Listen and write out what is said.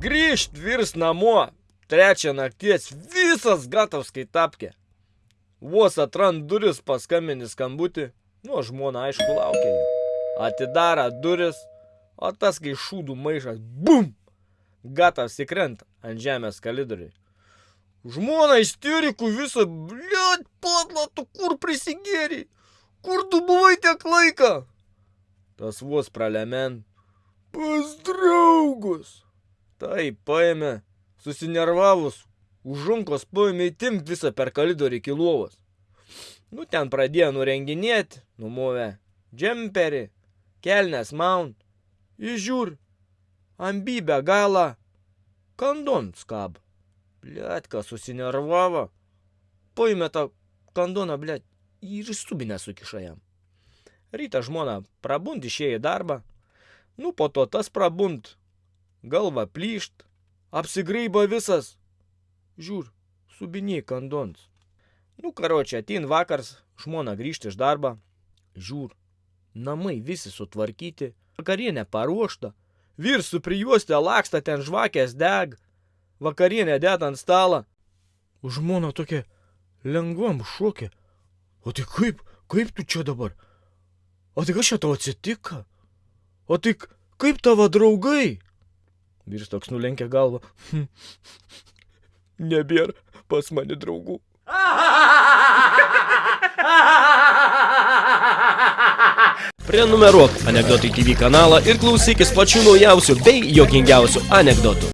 grįžt vyrs namo. Trečią nakties visas gatavs kai tapkė. Vos atrand duris paskambini skambutį. Nu, žmona aišku laukia jų. Atidara duris, o tas kai šūdų maišas. Bum! Gatavs įkrenta ant žemės kalidoriui. Žmona isterikų visą, bliat, patla, tu kur prisigėri? Kur tu buvai tiek laiką? Tas vos pralemen. Pas draugus. Tai paėmė, susinervavus, užunkos paėmė įtimti visą per kalidorį iki lovos. Nu, ten pradėjo nurenginėti, numovė džemperį, kelnes maun. Įžiūr, ambybę galą, kandon skab. Bliatka susinervavo. Paėmė tą kandoną, bliat, ir stubinę sukiša jam. Rytą žmona prabund išėjo į darbą. Nu, po to tas prabund. Galva plyšt, apsigryba visas. Žiūr, subiniai kandons. Nu, karočią, atein vakars, žmona grįžta iš darbą. Žiūr, namai visi sutvarkyti, vakarienė paruošta. Vyrs su prijuostė laksta ten žvakės deg. Vakarienė dėt ant stalą. Žmona tokia lengvam šokė. O tai kaip, kaip tu čia dabar? O tai kas čia tau atsitika? O tai kaip tavo draugai? Vyrs toks nulenkė galvą. Nebėra pas mane draugų. Prenumeruok Anekdotai TV kanalą ir klausykis pačių naujausių bei jokingiausių anekdotų.